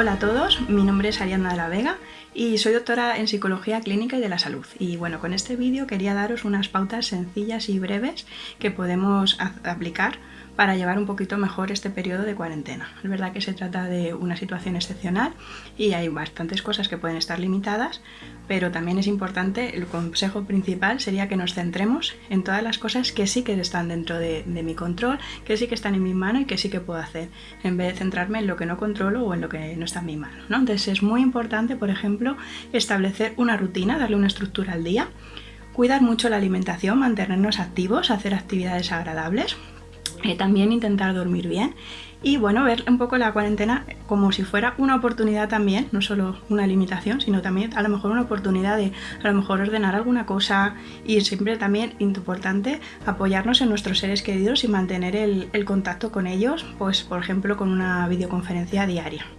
Hola a todos, mi nombre es Ariana de la Vega y soy doctora en Psicología Clínica y de la Salud. Y bueno, con este vídeo quería daros unas pautas sencillas y breves que podemos aplicar para llevar un poquito mejor este periodo de cuarentena. Es verdad que se trata de una situación excepcional y hay bastantes cosas que pueden estar limitadas, pero también es importante, el consejo principal sería que nos centremos en todas las cosas que sí que están dentro de, mi control, que sí que están en mi mano y que sí que puedo hacer, en vez de centrarme en lo que no controlo o en lo que no está en mi mano. ¿no? Entonces es muy importante, por ejemplo, establecer una rutina, darle una estructura al día, cuidar mucho la alimentación, mantenernos activos, hacer actividades agradables, eh, también intentar dormir bien y bueno, ver un poco la cuarentena como si fuera una oportunidad también, no solo una limitación, sino también a lo mejor una oportunidad de a lo mejor ordenar alguna cosa y siempre también importante apoyarnos en nuestros seres queridos y mantener el, el contacto con ellos, pues por ejemplo con una videoconferencia diaria.